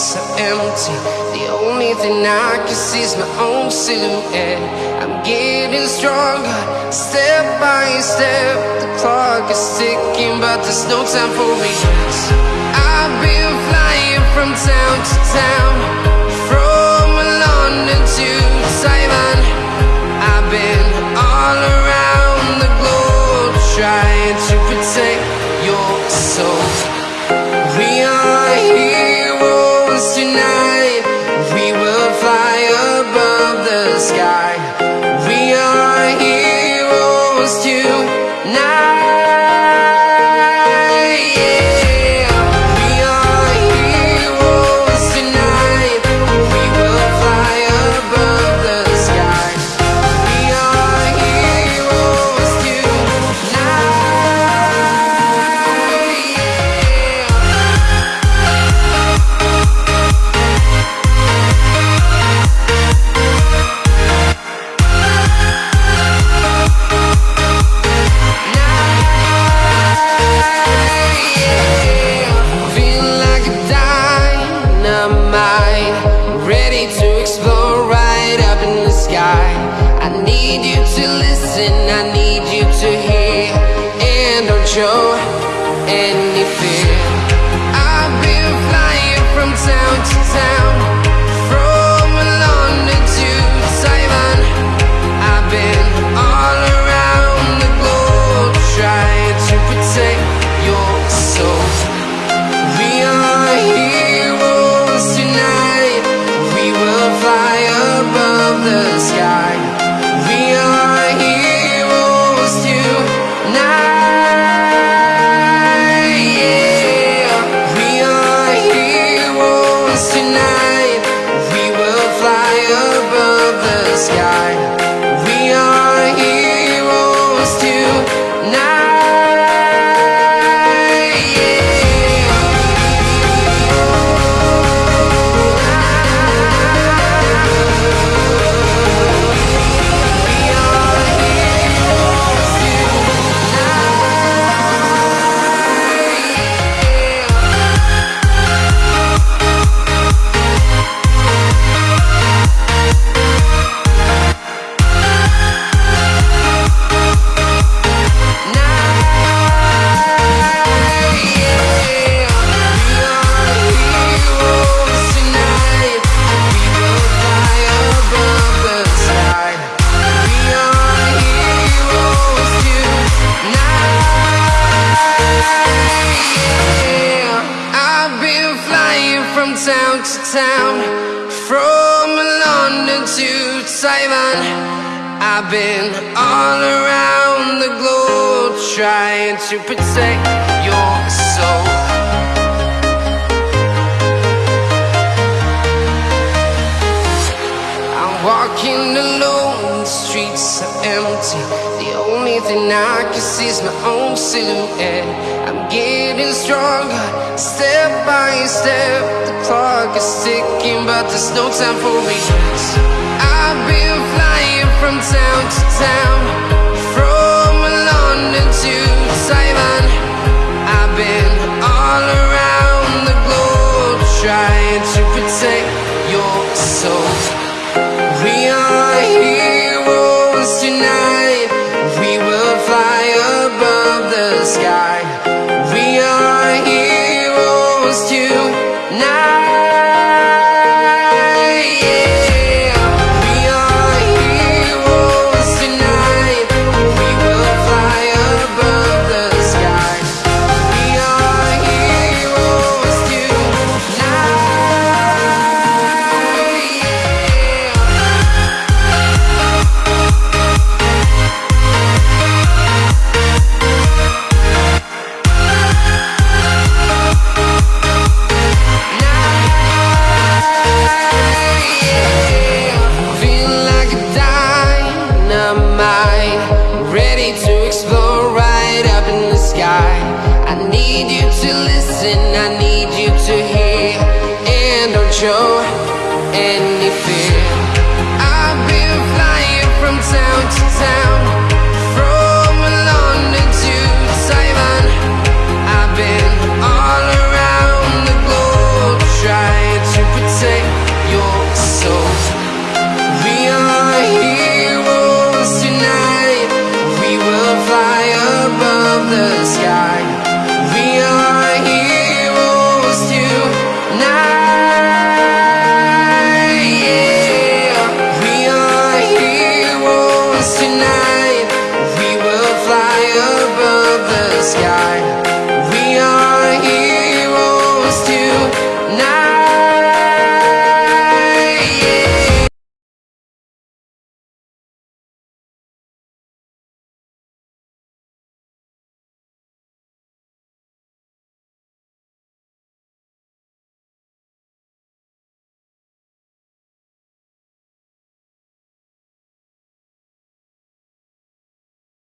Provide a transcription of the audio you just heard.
are empty. The only thing I can see is my own silhouette. I'm getting stronger, step by step. The clock is ticking, but there's no time for regrets. I've been flying from town to town, need you to listen, I need you to hear, and don't show any fear. I've been flying from town to town, town to town, from London to Taiwan. I've been all around the globe trying to protect your soul. I'm walking alone, the streets are empty. Thing I can see is my own silhouette. I'm getting stronger, step by step. The clock is ticking, but there's no time for regrets. I've been flying from town to town, show any fear.